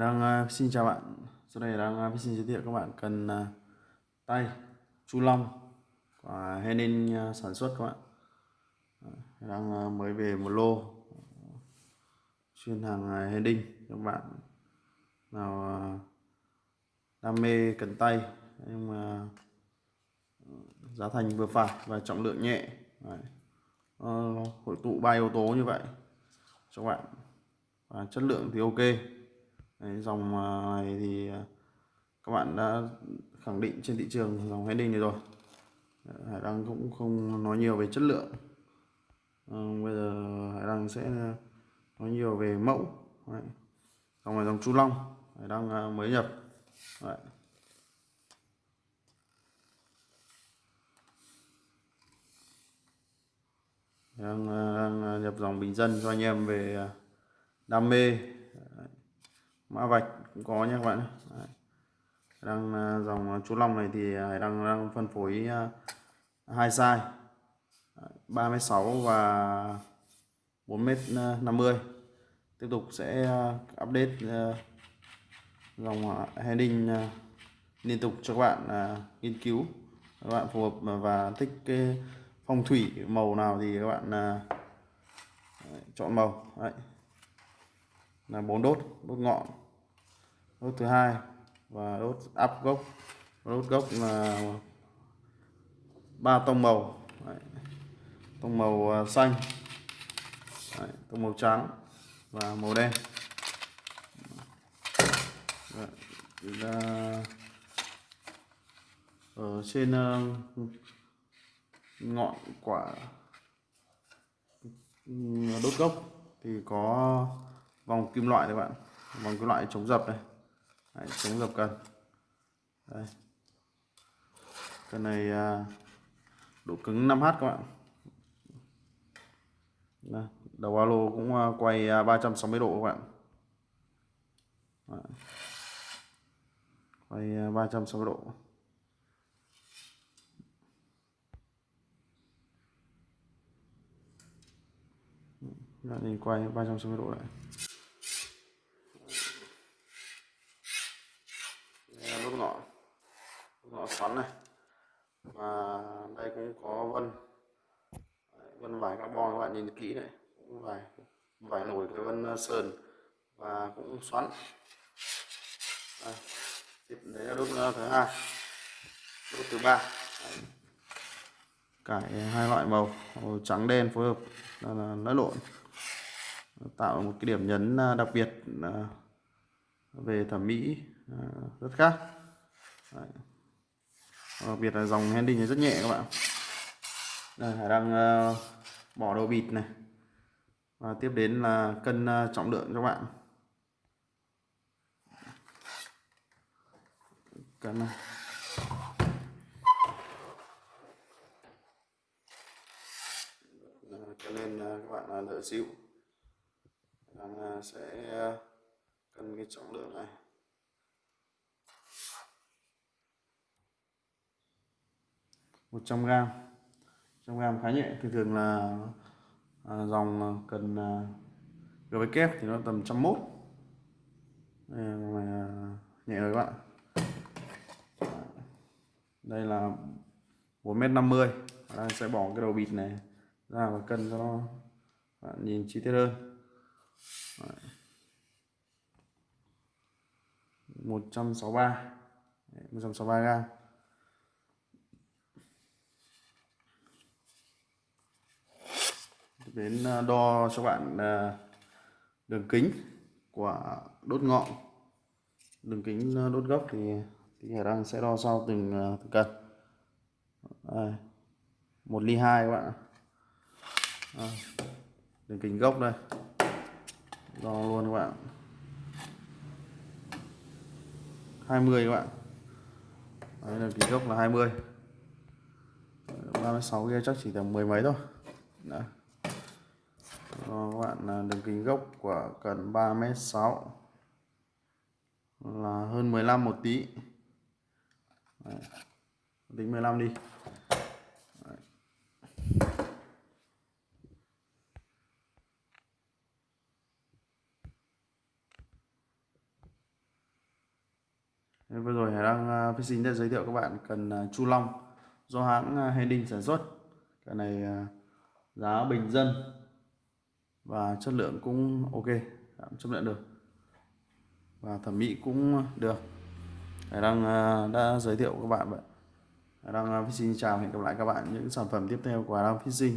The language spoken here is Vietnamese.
Đang uh, xin chào bạn. Sau đây đang uh, xin giới thiệu các bạn cần uh, tay chu long của Henin uh, sản xuất các bạn. Đang uh, mới về một lô. Chuyên hàng uh, Henin các bạn nào uh, đam mê cần tay nhưng mà giá thành vừa phải và trọng lượng nhẹ. Đấy. Uh, hội tụ ba yếu tố như vậy cho bạn. Và chất lượng thì ok. Đấy, dòng à, này thì à, các bạn đã khẳng định trên thị trường dòng Henning này rồi Hải Đăng cũng không nói nhiều về chất lượng à, bây giờ Hải Đăng sẽ nói nhiều về mẫu Đấy. dòng này dòng Chu Long Hải Đăng à, mới nhập Đấy. Đang, đang nhập dòng bình dân cho anh em về đam mê mã vạch cũng có nha các bạn Đấy. đang à, dòng à, chú long này thì hải đang đang phân phối hai size. 36 và 4m50 tiếp tục sẽ update dòng heading liên tục cho các bạn nghiên cứu. Các bạn phù hợp và thích cái phong thủy màu nào thì các bạn chọn màu. Đấy. là bốn đốt đốt ngọn đốt thứ hai và đốt áp gốc đốt gốc là ba tông màu Đấy. tông màu à, xanh Đấy. tông màu trắng và màu đen Đấy. Là ở trên à, ngọn quả à, đốt gốc thì có vòng kim loại các bạn vòng kim loại chống dập này Đấy, chống dập cần đây. Cái này à, độ cứng 5H các bạn. Đây, đầu alo cũng à, quay à, 360 độ các bạn. Đấy. quay 360 độ. Đó, nhìn quay 360 độ lại ngõ xoắn này. Và đây cũng có vân. Vân vải carbon các bạn nhìn kỹ này. Cũng vải vải nổi cái vân ờ, sơn và cũng xoắn. Đây. tiếp đấy là đốt ờ, thứ hai. Đốt thứ ba. Cải hai loại màu màu trắng đen phối hợp. Là lẫn lộn. Tạo một cái điểm nhấn ờ, đặc biệt ờ, về thẩm mỹ. Ờ, rất khác. Đấy. Đặc biệt là dòng handling này rất nhẹ các bạn. Đây hải đang uh, bỏ đầu bịt này. Và tiếp đến là cân uh, trọng lượng cho bạn. Cân này. Cho nên các bạn đỡ xíu. Đang sẽ cân cái trọng lượng này. 100 gram. 100 gram khá nhẹ. Thường thường là à, dòng à, cần à, với kép thì nó tầm 101 đây là à, nhẹ rồi các bạn. Đây là 4m50 đang sẽ bỏ cái đầu bịt này ra và cân cho nó bạn nhìn chi tiết hơn. 163 163 gram. Đến ờ, đo cho bạn ờ, đường kính của đốt ngọn. Đường kính ờ, đốt gốc thì thì khả năng sẽ đo sau từng từng cần đây. một ly hai các bạn đây. đường kính gốc đây. Đo luôn các bạn. 20 các bạn. Đấy là kính gốc là 20 36 kia chắc chỉ tầm mười mấy thôi. Đấy cho các bạn à, đường kính gốc của cần 3m6 là hơn 15 một tí Đấy. tính 15 đi Đấy. Vừa rồi Hải đang uh, Fishing đã giới thiệu các bạn cần à, Chu Long do hãng uh, sản xuất. Cái này giá bình dân và chất lượng cũng ok, dạ, chấp nhận được. Và thẩm mỹ cũng được. Hải à, đã giới thiệu các bạn vậy. Hải xin Fishing chào hẹn gặp lại các bạn những sản phẩm tiếp theo của Hải Đăng Fishing.